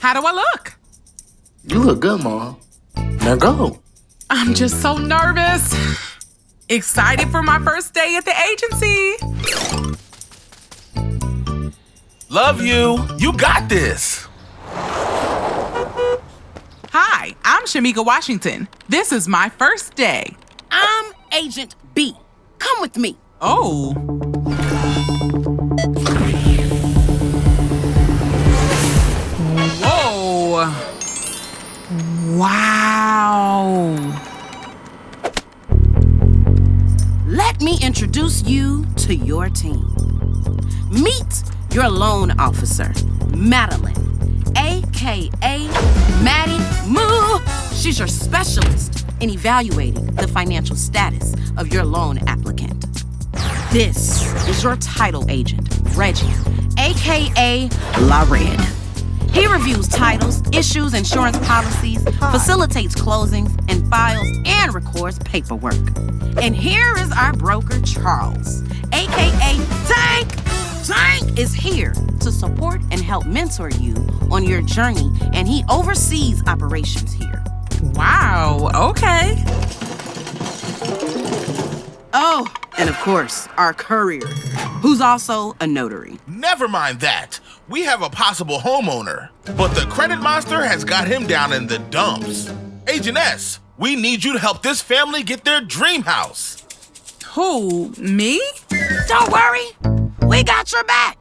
How do I look? You look good, Mom. Now go. I'm just so nervous. Excited for my first day at the agency. Love you. You got this. Hi, I'm Shamika Washington. This is my first day. I'm Agent B. Come with me. Oh. Wow. Let me introduce you to your team. Meet your loan officer, Madeline, aka Maddie Moo. She's your specialist in evaluating the financial status of your loan applicant. This is your title agent, Reggie, aka La Red. Reviews titles, issues insurance policies, facilitates closings, and files and records paperwork. And here is our broker, Charles, aka Tank. Tank is here to support and help mentor you on your journey, and he oversees operations here. Wow. Okay. And of course, our courier, who's also a notary. Never mind that. We have a possible homeowner, but the credit monster has got him down in the dumps. Agent S, we need you to help this family get their dream house. Who? Me? Don't worry, we got your back.